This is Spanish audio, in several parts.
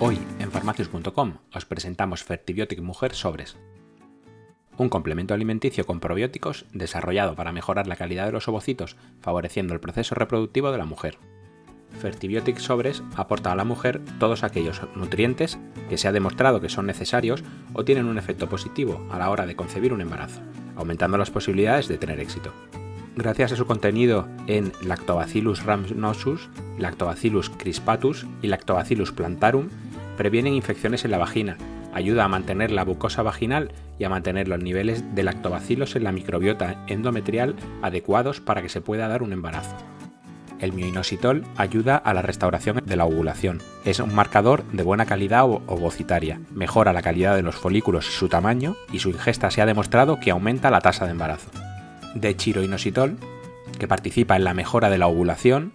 Hoy en farmacius.com os presentamos Fertibiotic Mujer Sobres, un complemento alimenticio con probióticos desarrollado para mejorar la calidad de los ovocitos, favoreciendo el proceso reproductivo de la mujer. Fertibiotic Sobres aporta a la mujer todos aquellos nutrientes que se ha demostrado que son necesarios o tienen un efecto positivo a la hora de concebir un embarazo, aumentando las posibilidades de tener éxito gracias a su contenido en Lactobacillus rhamnosus, Lactobacillus crispatus y Lactobacillus plantarum, previenen infecciones en la vagina, ayuda a mantener la mucosa vaginal y a mantener los niveles de lactobacilos en la microbiota endometrial adecuados para que se pueda dar un embarazo. El mioinositol ayuda a la restauración de la ovulación. Es un marcador de buena calidad ovocitaria, mejora la calidad de los folículos y su tamaño, y su ingesta se ha demostrado que aumenta la tasa de embarazo de chiroinositol, que participa en la mejora de la ovulación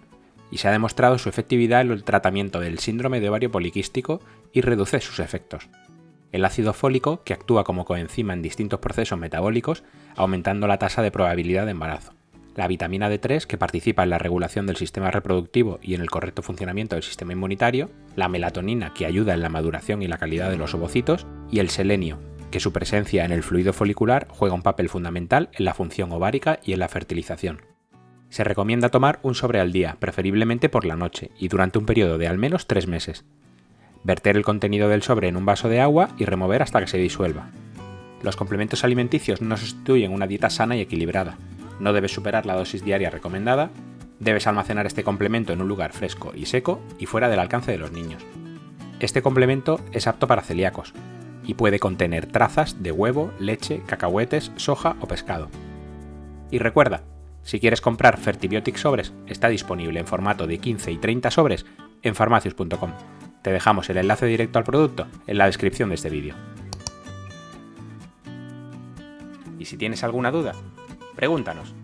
y se ha demostrado su efectividad en el tratamiento del síndrome de ovario poliquístico y reduce sus efectos. El ácido fólico, que actúa como coenzima en distintos procesos metabólicos, aumentando la tasa de probabilidad de embarazo. La vitamina D3, que participa en la regulación del sistema reproductivo y en el correcto funcionamiento del sistema inmunitario. La melatonina, que ayuda en la maduración y la calidad de los ovocitos. Y el selenio, que su presencia en el fluido folicular juega un papel fundamental en la función ovárica y en la fertilización. Se recomienda tomar un sobre al día, preferiblemente por la noche, y durante un periodo de al menos 3 meses. Verter el contenido del sobre en un vaso de agua y remover hasta que se disuelva. Los complementos alimenticios no sustituyen una dieta sana y equilibrada. No debes superar la dosis diaria recomendada. Debes almacenar este complemento en un lugar fresco y seco y fuera del alcance de los niños. Este complemento es apto para celíacos, y puede contener trazas de huevo, leche, cacahuetes, soja o pescado. Y recuerda, si quieres comprar Fertibiotic Sobres, está disponible en formato de 15 y 30 sobres en farmacius.com. Te dejamos el enlace directo al producto en la descripción de este vídeo. Y si tienes alguna duda, pregúntanos.